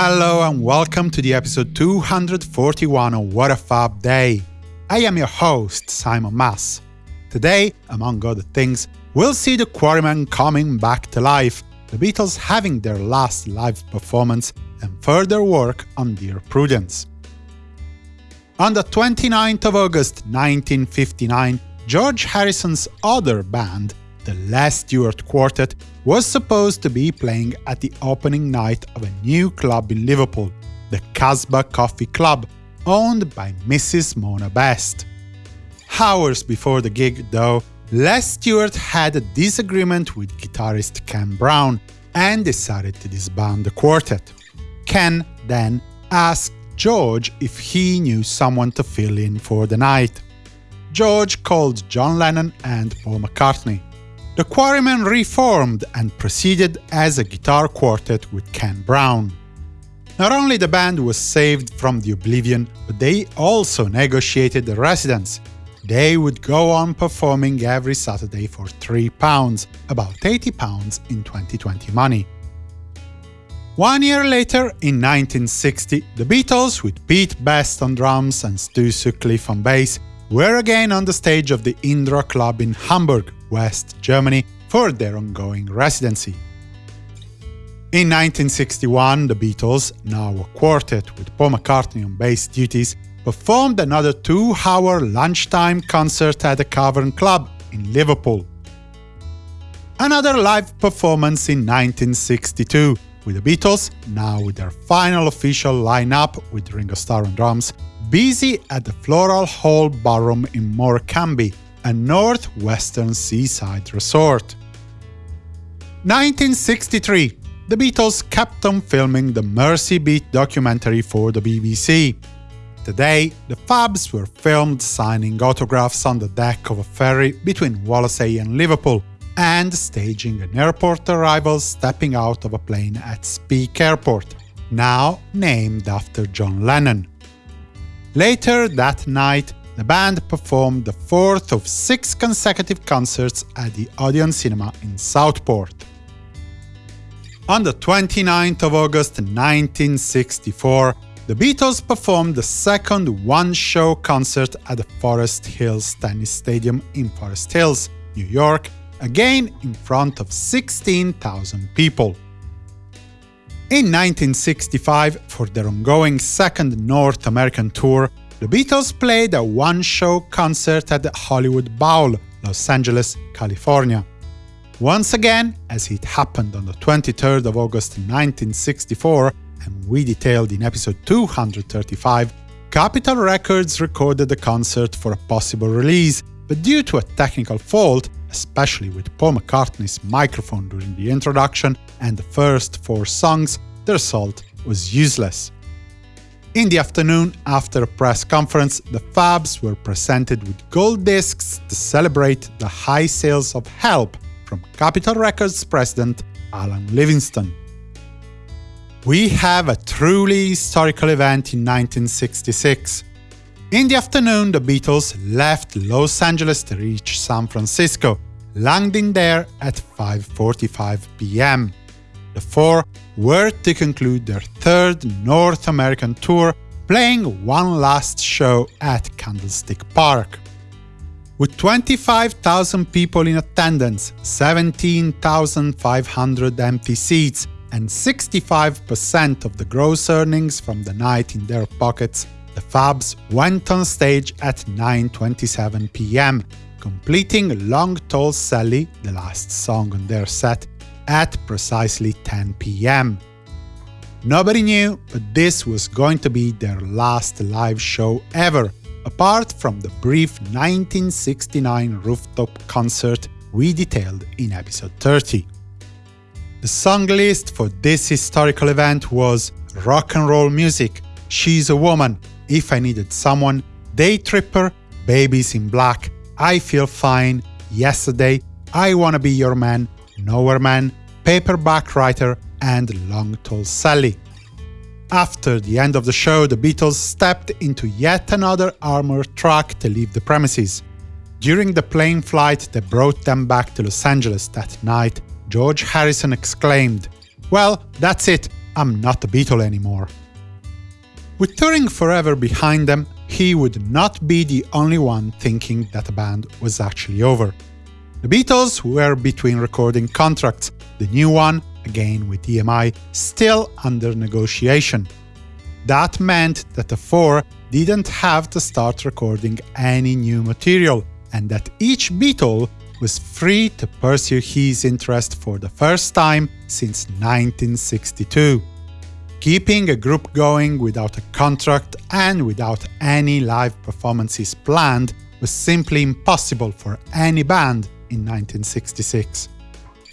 Hello and welcome to the episode 241 of What a Fab Day. I am your host, Simon Mas. Today, among other things, we'll see the Quarrymen coming back to life, the Beatles having their last live performance, and further work on Dear Prudence. On the 29th of August 1959, George Harrison's other band, the Les Stewart Quartet, was supposed to be playing at the opening night of a new club in Liverpool, the Casbah Coffee Club, owned by Mrs. Mona Best. Hours before the gig, though, Les Stewart had a disagreement with guitarist Ken Brown and decided to disband the quartet. Ken then asked George if he knew someone to fill in for the night. George called John Lennon and Paul McCartney. The Quarrymen reformed and proceeded as a guitar quartet with Ken Brown. Not only the band was saved from the oblivion, but they also negotiated the residence. They would go on performing every Saturday for £3, about £80 in 2020 money. One year later, in 1960, the Beatles, with Pete Best on drums and Stu Sutcliffe on bass, were again on the stage of the Indra Club in Hamburg, West Germany, for their ongoing residency. In 1961, the Beatles, now a quartet with Paul McCartney on bass duties, performed another two-hour lunchtime concert at the Cavern Club in Liverpool. Another live performance in 1962, with the Beatles, now with their final official lineup with Ringo Starr on drums, busy at the Floral Hall Ballroom in Morecambe, a northwestern seaside resort. 1963 The Beatles kept on filming the Mersey Beat documentary for the BBC. Today, the Fabs were filmed signing autographs on the deck of a ferry between Wallasey and Liverpool, and staging an airport arrival stepping out of a plane at Speke Airport, now named after John Lennon. Later that night, the band performed the fourth of six consecutive concerts at the Odeon Cinema in Southport. On the 29th of August 1964, the Beatles performed the second one-show concert at the Forest Hills Tennis Stadium in Forest Hills, New York, again in front of 16,000 people. In 1965, for their ongoing second North American tour, the Beatles played a one-show concert at the Hollywood Bowl, Los Angeles, California. Once again, as it happened on the 23rd of August 1964, and we detailed in episode 235, Capitol Records recorded the concert for a possible release, but due to a technical fault, especially with Paul McCartney's microphone during the introduction and the first four songs, the result was useless. In the afternoon, after a press conference, the Fabs were presented with gold discs to celebrate the high sales of Help from Capitol Records president Alan Livingston. We have a truly historical event in 1966. In the afternoon, the Beatles left Los Angeles to reach San Francisco, landing there at 5.45 pm. The four were to conclude their third North American tour, playing one last show at Candlestick Park. With 25,000 people in attendance, 17,500 empty seats, and 65% of the gross earnings from the night in their pockets, the Fabs went on stage at 9.27 pm, completing Long Tall Sally, the last song on their set, at precisely 10 pm. Nobody knew, but this was going to be their last live show ever, apart from the brief 1969 rooftop concert we detailed in episode 30. The song list for this historical event was Rock and Roll Music, She's a Woman, If I Needed Someone, Day Tripper, Baby's in Black, I Feel Fine, Yesterday, I Wanna Be Your Man, Nowhere Man, Paperback Writer, and Long Tall Sally. After the end of the show, the Beatles stepped into yet another armored truck to leave the premises. During the plane flight that brought them back to Los Angeles that night, George Harrison exclaimed, Well, that's it, I'm not a Beatle anymore. With touring forever behind them, he would not be the only one thinking that the band was actually over. The Beatles were between recording contracts, the new one, again with EMI, still under negotiation. That meant that the four didn't have to start recording any new material, and that each Beatle was free to pursue his interest for the first time since 1962. Keeping a group going without a contract and without any live performances planned was simply impossible for any band in 1966.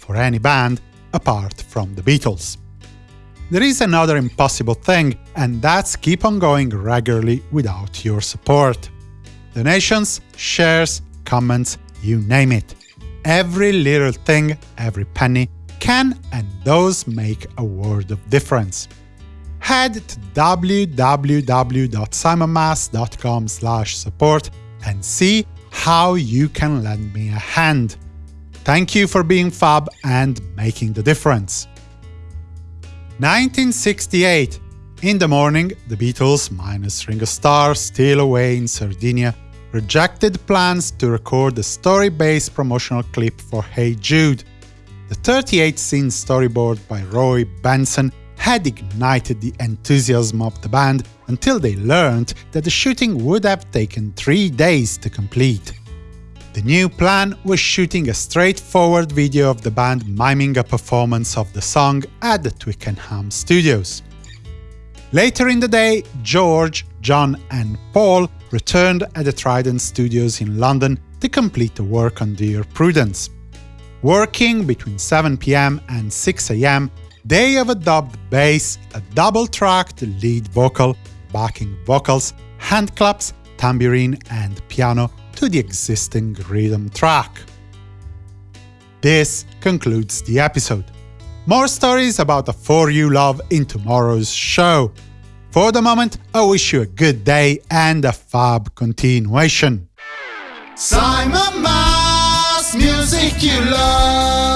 For any band apart from the Beatles. There is another impossible thing, and that's keep on going regularly without your support. Donations, shares, comments, you name it. Every little thing, every penny, can and does make a world of difference. Head to www.simonmas.com support and see how you can lend me a hand. Thank you for being fab and making the difference. 1968. In the morning, the Beatles, minus Ringo Starr, still away in Sardinia, rejected plans to record a story-based promotional clip for Hey Jude. The 38-scene storyboard by Roy Benson had ignited the enthusiasm of the band until they learned that the shooting would have taken three days to complete. The new plan was shooting a straightforward video of the band miming a performance of the song at the Twickenham studios. Later in the day, George, John and Paul returned at the Trident Studios in London to complete the work on Dear Prudence. Working between 7pm and 6am, they have a dubbed bass, a double-tracked lead vocal, backing vocals, hand claps, tambourine and piano to the existing rhythm track. This concludes the episode. More stories about the 4 you love in tomorrow's show. For the moment, I wish you a good day and a fab continuation. Simon Mas, music you love.